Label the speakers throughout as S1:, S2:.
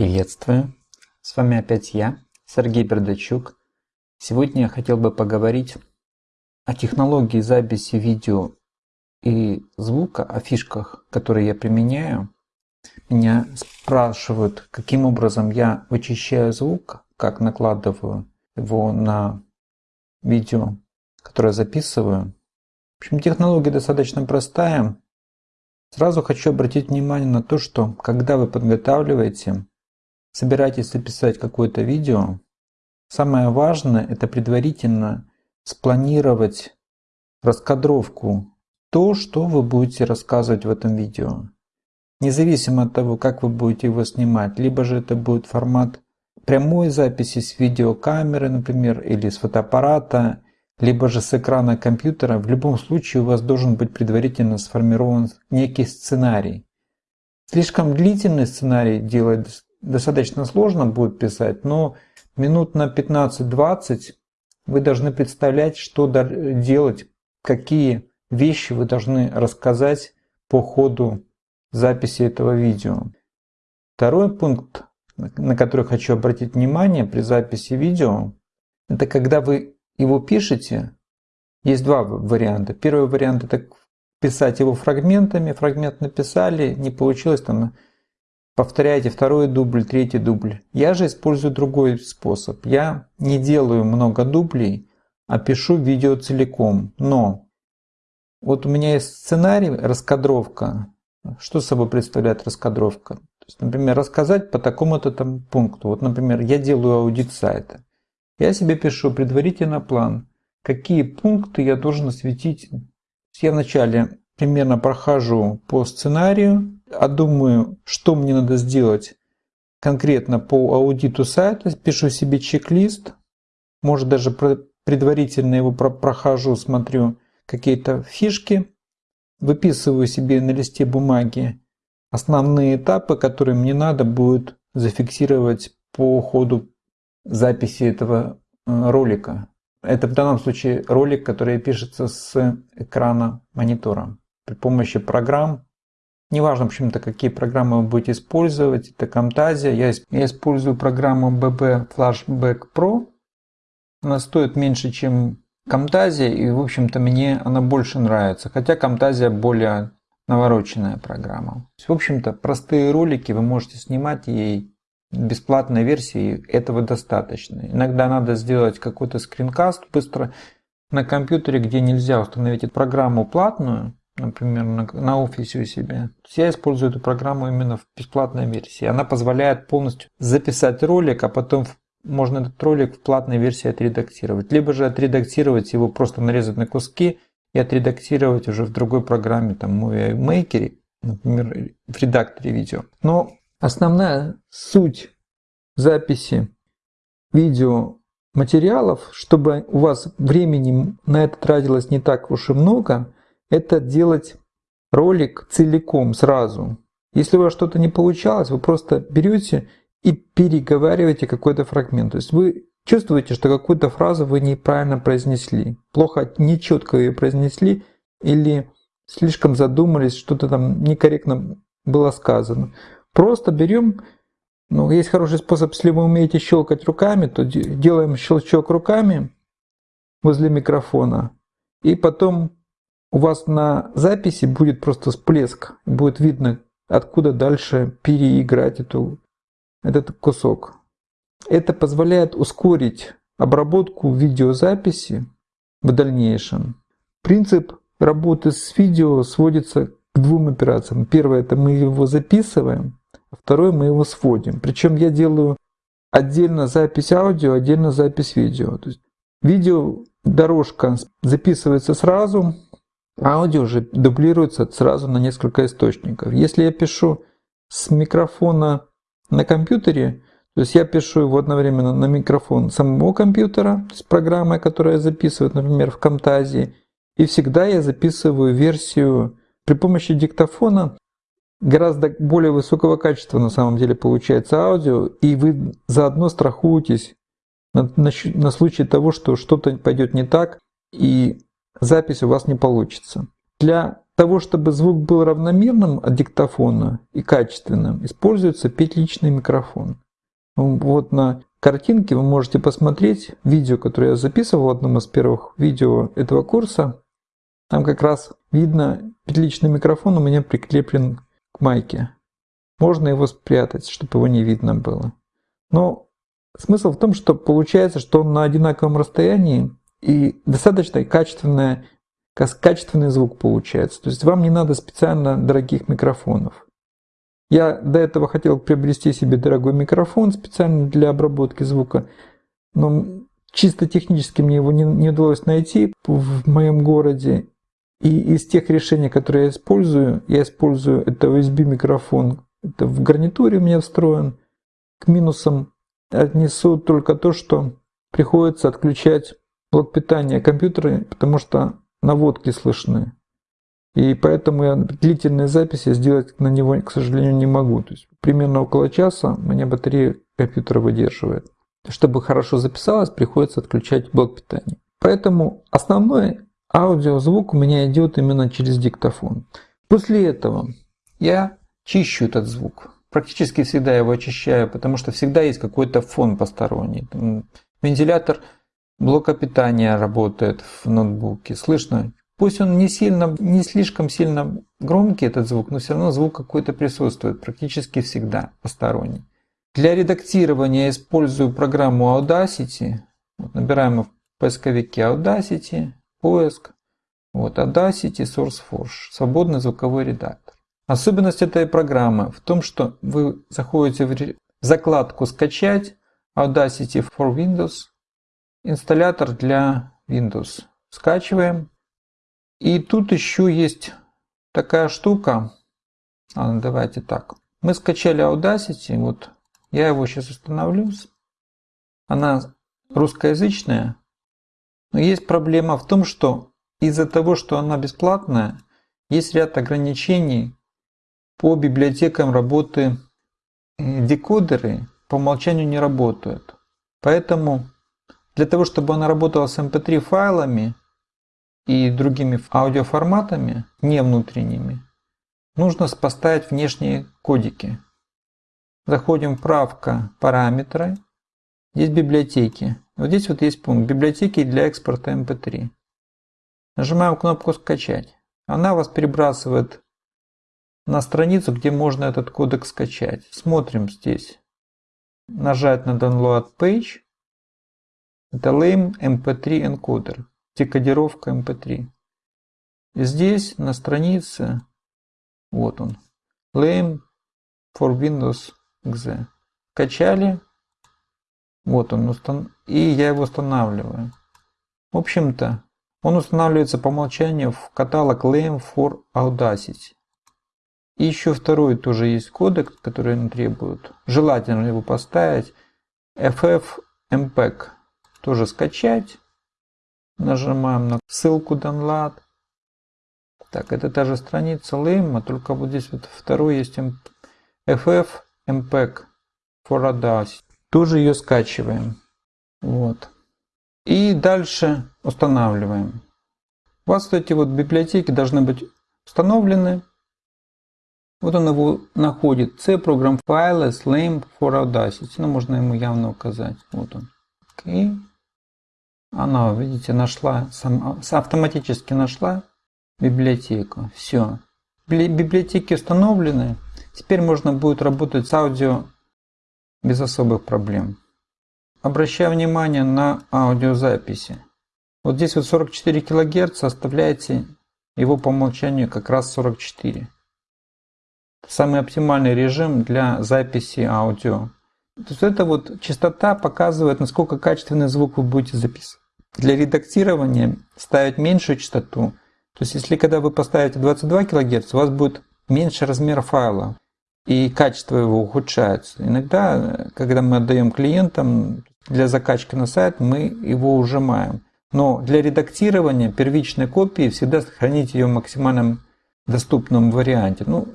S1: Приветствую! С вами опять я, Сергей Бердачук. Сегодня я хотел бы поговорить о технологии записи видео и звука, о фишках, которые я применяю. Меня спрашивают, каким образом я вычищаю звук, как накладываю его на видео, которое записываю. В общем, технология достаточно простая. Сразу хочу обратить внимание на то, что когда вы подготавливаете, собираетесь записать какое-то видео, самое важное это предварительно спланировать раскадровку, то, что вы будете рассказывать в этом видео. Независимо от того, как вы будете его снимать, либо же это будет формат прямой записи с видеокамеры, например, или с фотоаппарата, либо же с экрана компьютера, в любом случае у вас должен быть предварительно сформирован некий сценарий. Слишком длительный сценарий делать достаточно сложно будет писать, но минут на 15-20 вы должны представлять, что делать, какие вещи вы должны рассказать по ходу записи этого видео. Второй пункт, на который хочу обратить внимание при записи видео, это когда вы его пишете, есть два варианта. Первый вариант это писать его фрагментами, фрагмент написали, не получилось, там повторяйте второй дубль, третий дубль. Я же использую другой способ. Я не делаю много дублей, а пишу видео целиком. Но вот у меня есть сценарий, раскадровка. Что собой представляет раскадровка? То есть, например, рассказать по такому-то там пункту. Вот, например, я делаю аудит сайта. Я себе пишу предварительно план, какие пункты я должен осветить. Я вначале примерно прохожу по сценарию, а думаю, что мне надо сделать конкретно по аудиту сайта, пишу себе чек-лист, может даже предварительно его прохожу, смотрю какие-то фишки, выписываю себе на листе бумаги основные этапы, которые мне надо будет зафиксировать по ходу записи этого э, ролика. Это в данном случае ролик, который пишется с экрана монитора при помощи программ. Неважно, почему-то, какие программы вы будете использовать. Это Camtasia. Я, я использую программу BB Flashback Pro. Она стоит меньше, чем Camtasia, и, в общем-то, мне она больше нравится. Хотя Camtasia более навороченная программа. В общем-то, простые ролики вы можете снимать ей бесплатной версии этого достаточно. Иногда надо сделать какой-то скринкаст быстро на компьютере, где нельзя установить эту программу платную, например, на, на офисе у себя. Я использую эту программу именно в бесплатной версии. Она позволяет полностью записать ролик, а потом можно этот ролик в платной версии отредактировать. Либо же отредактировать его, просто нарезать на куски и отредактировать уже в другой программе, там, Movie Maker, например, в редакторе видео. Но Основная суть записи видео материалов, чтобы у вас времени на это тратилось не так уж и много, это делать ролик целиком сразу. Если у вас что-то не получалось, вы просто берете и переговариваете какой-то фрагмент. То есть вы чувствуете, что какую-то фразу вы неправильно произнесли, плохо, нечетко ее произнесли или слишком задумались, что-то там некорректно было сказано. Просто берем, ну, есть хороший способ, если вы умеете щелкать руками, то делаем щелчок руками возле микрофона, и потом у вас на записи будет просто всплеск, будет видно, откуда дальше переиграть эту, этот кусок. Это позволяет ускорить обработку видеозаписи в дальнейшем. Принцип работы с видео сводится к двум операциям. Первое – это мы его записываем, а второй мы его сводим. Причем я делаю отдельно запись аудио, отдельно запись видео. То есть видео дорожка записывается сразу, аудио же дублируется сразу на несколько источников. Если я пишу с микрофона на компьютере, то есть я пишу его одновременно на микрофон самого компьютера, с программой, которая записывает, например, в Camtasia, и всегда я записываю версию при помощи диктофона гораздо более высокого качества на самом деле получается аудио, и вы заодно страхуетесь на, на, на случай того, что что-то пойдет не так, и запись у вас не получится. Для того, чтобы звук был равномерным от диктофона и качественным, используется петличный микрофон. Вот на картинке вы можете посмотреть видео, которое я записывал в одном из первых видео этого курса. Там как раз видно петличный микрофон у меня прикреплен к майке. Можно его спрятать, чтобы его не видно было. Но смысл в том, что получается, что он на одинаковом расстоянии и достаточно качественное, качественный звук получается. То есть вам не надо специально дорогих микрофонов. Я до этого хотел приобрести себе дорогой микрофон специально для обработки звука, но чисто технически мне его не, не удалось найти в моем городе. И из тех решений, которые я использую, я использую это USB микрофон, это в гарнитуре у меня встроен. К минусам отнесу только то, что приходится отключать блок питания компьютера, потому что наводки слышны. И поэтому я длительные записи сделать на него, к сожалению, не могу. То есть примерно около часа мне батарея компьютера выдерживает. Чтобы хорошо записалось, приходится отключать блок питания. Поэтому основной аудиозвук у меня идет именно через диктофон. После этого я чищу этот звук. Практически всегда его очищаю, потому что всегда есть какой-то фон посторонний. Вентилятор блока питания работает в ноутбуке. Слышно Пусть он не, сильно, не слишком сильно громкий, этот звук, но все равно звук какой-то присутствует, практически всегда посторонний. Для редактирования я использую программу Audacity. Вот, набираем в поисковике Audacity, поиск. Вот, Audacity SourceForge, свободный звуковой редактор. Особенность этой программы в том, что вы заходите в закладку «Скачать», Audacity for Windows, инсталлятор для Windows. Скачиваем. И тут еще есть такая штука. А, давайте так. Мы скачали Audacity. Вот я его сейчас установлю. Она русскоязычная. Но есть проблема в том, что из-за того, что она бесплатная, есть ряд ограничений по библиотекам работы декодеры по умолчанию не работают. Поэтому для того, чтобы она работала с mp3 эм файлами, и другими аудиоформатами, не внутренними, нужно поставить внешние кодики. Заходим в правка параметры. Здесь библиотеки. Вот здесь вот есть пункт библиотеки для экспорта mp3. Эм Нажимаем кнопку скачать. Она вас перебрасывает на страницу, где можно этот кодек скачать. Смотрим здесь. Нажать на Download Page. Это LAME MP3 Encoder декодировка MP3. И здесь на странице, вот он, Lame for Windows XE. Качали, вот он, и я его устанавливаю. В общем-то, он устанавливается по умолчанию в каталог Lame for Audacity. И еще второй тоже есть кодек, который он требует. Желательно его поставить. FFmpeg. Тоже скачать. Нажимаем на ссылку Download. Так, это та же страница Lame, только вот здесь вот второй есть FF MPEG for Audacity. Тоже ее скачиваем. Вот. И дальше устанавливаем. У вас эти вот библиотеки должны быть установлены. Вот он его находит. C Program Files Lame for Audacity. Ну, можно ему явно указать. Вот он. Окей. Она, видите, нашла, сам, автоматически нашла библиотеку. Все. Библиотеки установлены. Теперь можно будет работать с аудио без особых проблем. Обращаю внимание на аудиозаписи. Вот здесь вот 44 кГц, оставляйте его по умолчанию как раз 44. Самый оптимальный режим для записи аудио. То есть это вот частота показывает, насколько качественный звук вы будете записывать. Для редактирования ставить меньшую частоту. То есть если когда вы поставите 22 кГц, у вас будет меньше размер файла и качество его ухудшается. Иногда, когда мы отдаем клиентам для закачки на сайт, мы его ужимаем. Но для редактирования первичной копии всегда сохранить ее в максимальном доступном варианте. Ну,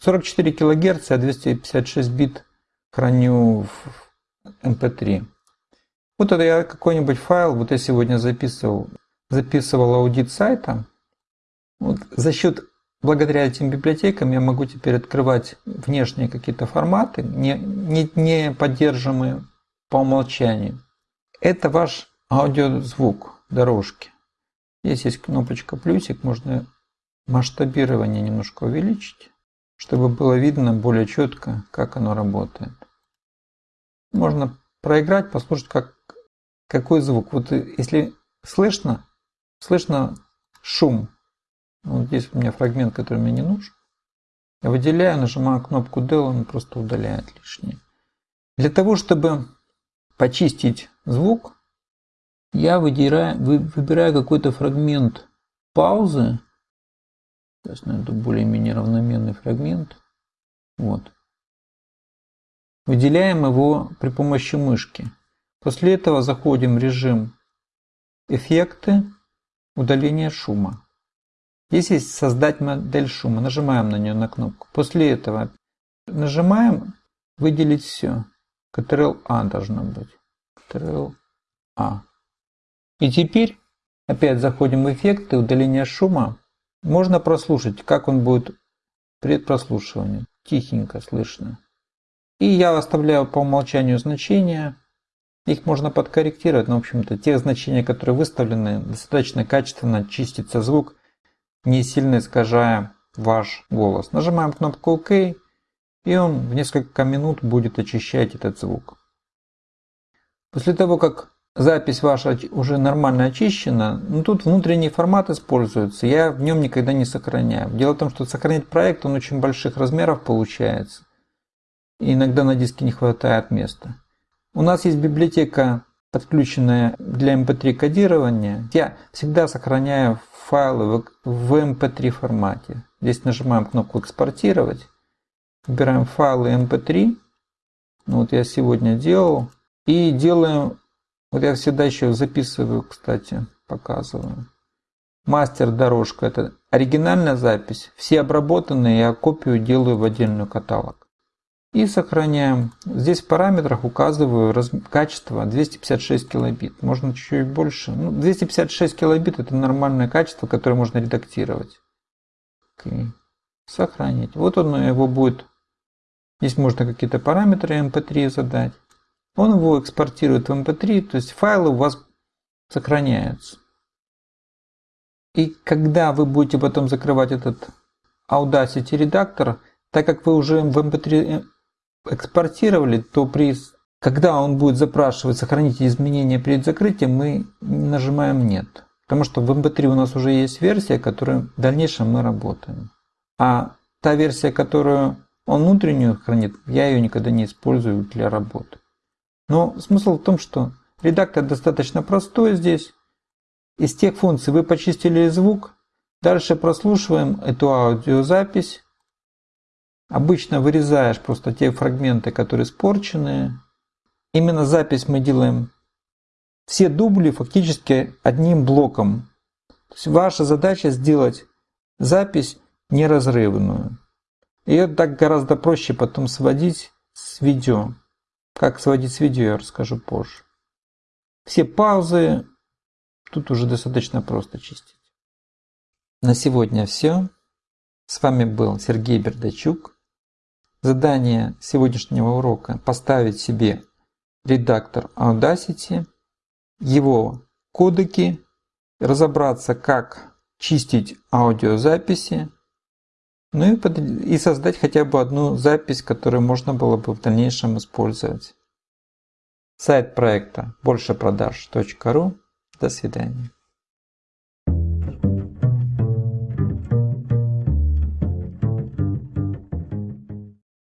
S1: 44 кГц, а 256 бит храню в MP3. Вот это я какой-нибудь файл, вот я сегодня записывал, записывал аудит сайта. Вот за счет благодаря этим библиотекам я могу теперь открывать внешние какие-то форматы, не, не, не поддерживаемые по умолчанию. Это ваш аудиозвук дорожки. Здесь есть кнопочка плюсик, можно масштабирование немножко увеличить, чтобы было видно более четко, как оно работает. Можно проиграть, послушать, как, какой звук. Вот если слышно, слышно шум. Вот здесь у меня фрагмент, который мне не нужен. Я выделяю, нажимаю кнопку Del, он просто удаляет лишнее. Для того, чтобы почистить звук, я выдираю, выбираю какой-то фрагмент паузы. Сейчас найду более-менее равноменный фрагмент. Вот. Выделяем его при помощи мышки. После этого заходим в режим «Эффекты», «Удаление шума». Здесь есть «Создать модель шума». Нажимаем на нее на кнопку. После этого нажимаем «Выделить все». Ctrl-A должно быть. Ctrl-A. И теперь опять заходим в эффекты, удаление шума. Можно прослушать, как он будет при прослушивании. Тихенько слышно. И я оставляю по умолчанию значения. Их можно подкорректировать, но в общем-то те значения, которые выставлены, достаточно качественно чистится звук, не сильно искажая ваш голос. Нажимаем кнопку ОК, и он в несколько минут будет очищать этот звук. После того, как запись ваша уже нормально очищена, ну тут внутренний формат используется, я в нем никогда не сохраняю. Дело в том, что сохранить проект, он очень больших размеров получается. И иногда на диске не хватает места. У нас есть библиотека, подключенная для MP3 кодирования. Я всегда сохраняю файлы в MP3 формате. Здесь нажимаем кнопку «Экспортировать». Выбираем файлы MP3. Ну, вот я сегодня делал. И делаем, вот я всегда еще записываю, кстати, показываю. Мастер дорожка, это оригинальная запись. Все обработанные я копию делаю в отдельный каталог. И сохраняем. Здесь в параметрах указываю качество 256 килобит. Можно чуть-чуть больше. Ну, 256 килобит это нормальное качество, которое можно редактировать. Okay. Сохранить. Вот он его будет. Здесь можно какие-то параметры MP3 задать. Он его экспортирует в MP3, то есть файлы у вас сохраняются. И когда вы будете потом закрывать этот Audacity редактор, так как вы уже в MP3 экспортировали, то при, когда он будет запрашивать сохранить изменения перед закрытием, мы нажимаем нет. Потому что в MP3 у нас уже есть версия, которой в дальнейшем мы работаем. А та версия, которую он внутреннюю хранит, я ее никогда не использую для работы. Но смысл в том, что редактор достаточно простой здесь. Из тех функций вы почистили звук, дальше прослушиваем эту аудиозапись. Обычно вырезаешь просто те фрагменты, которые испорчены. Именно запись мы делаем все дубли фактически одним блоком. То есть ваша задача сделать запись неразрывную. Ее так гораздо проще потом сводить с видео. Как сводить с видео, я расскажу позже. Все паузы тут уже достаточно просто чистить. На сегодня все. С вами был Сергей Бердачук. Задание сегодняшнего урока – поставить себе редактор Audacity, его кодеки, разобраться, как чистить аудиозаписи, ну и, и создать хотя бы одну запись, которую можно было бы в дальнейшем использовать. Сайт проекта большепродаж.ру. До свидания.